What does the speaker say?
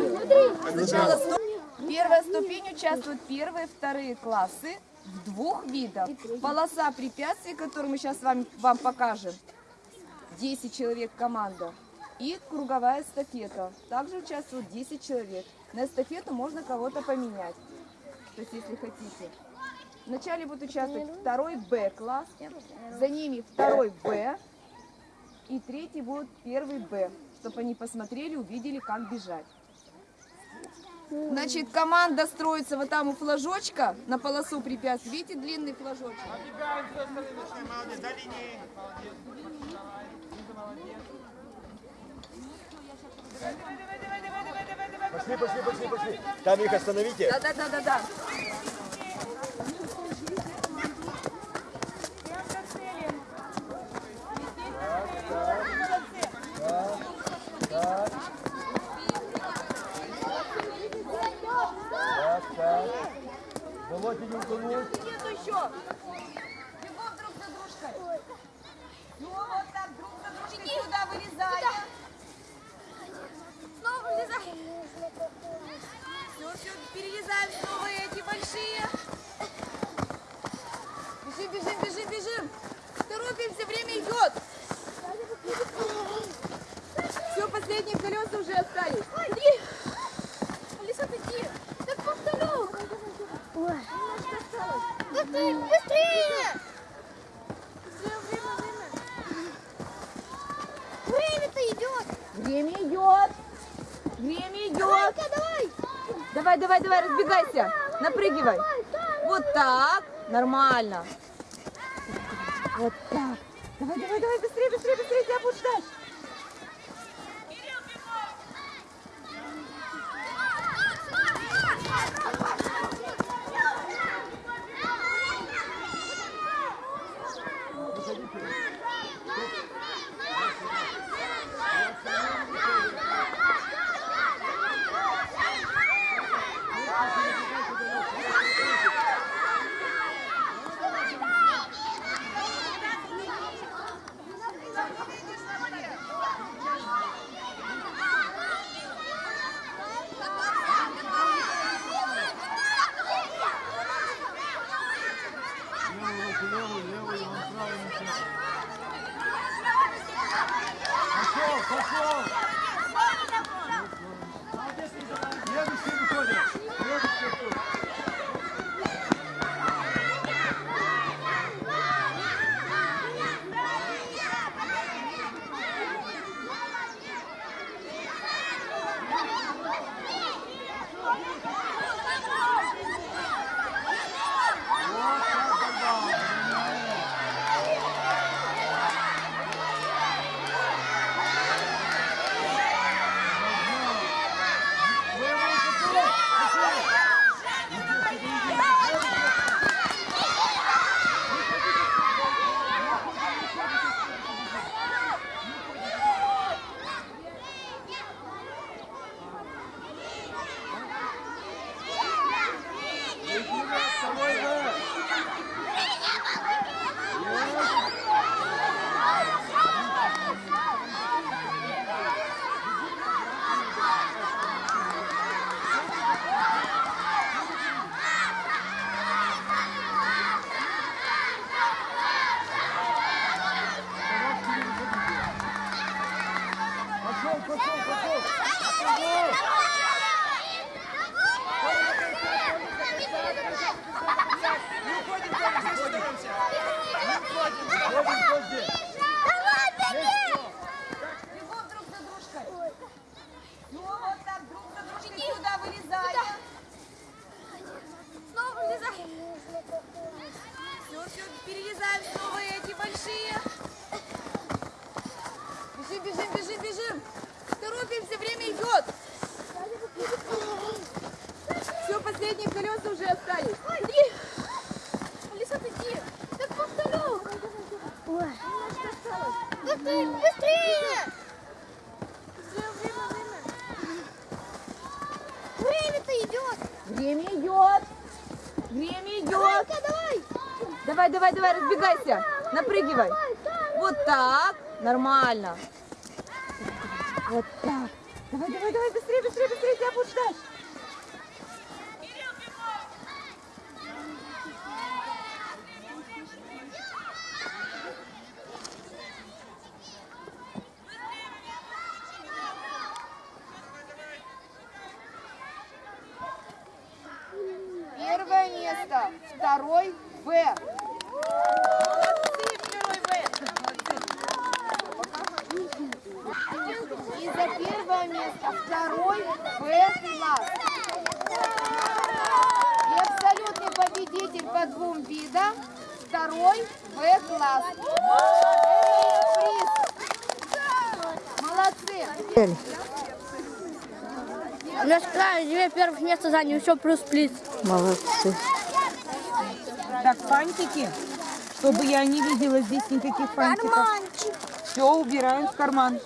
Да. Сначала Первая ступень участвуют первые, вторые классы в двух видах. Полоса препятствий, которую мы сейчас вам, вам покажем. 10 человек команда. И круговая эстафета. Также участвуют 10 человек. На эстафету можно кого-то поменять. То есть, если хотите. Вначале будет участвовать второй Б класс, за ними второй Б и третий будет первый Б, чтобы они посмотрели, увидели, как бежать. Значит, команда строится вот там у флажочка на полосу препятствий. Видите длинный флажочек? Пошли, пошли, пошли, пошли. Там их остановите. Да, да, да, да, да. Утонуть. Нету еще. Бегом друг за дружкой. Ну вот так, друг за дружкой сюда вылезаем. Снова вылезай. Все, все, перелезаем снова эти большие. Бежим, бежим, бежим, бежим. Торопимся, время идет. Все, последние колеса уже остались. Быстрее, быстрее. Быстрее, время, время. Время-то идет. Время идет. Время идет. Давай-ка, давай. Давай, давай, давай, разбегайся. Напрыгивай. Вот так. Нормально. Вот так. Давай, давай, давай, быстрее, быстрее, быстрее, тебя будут ждать. Иди. Так повторю. Ой. Быстрее. Быстрее, время, время. Время-то идет. Время идет. Время идет. Давай-ка, давай. Давай, давай, давай, разбегайся. Напрыгивай. Вот так. Нормально. Вот так. Давай, давай, давай, быстрее, быстрее, быстрее, тебя будут ждать. Второй В. Молодцы, второй В. И за первое место второй В класс. И абсолютный победитель по двум видам второй В класс. Молодцы. Наш край две первых места занял, еще плюс плюс. Молодцы. Так, фантики. Чтобы я не видела здесь никаких фантиков. Все убираем в карман.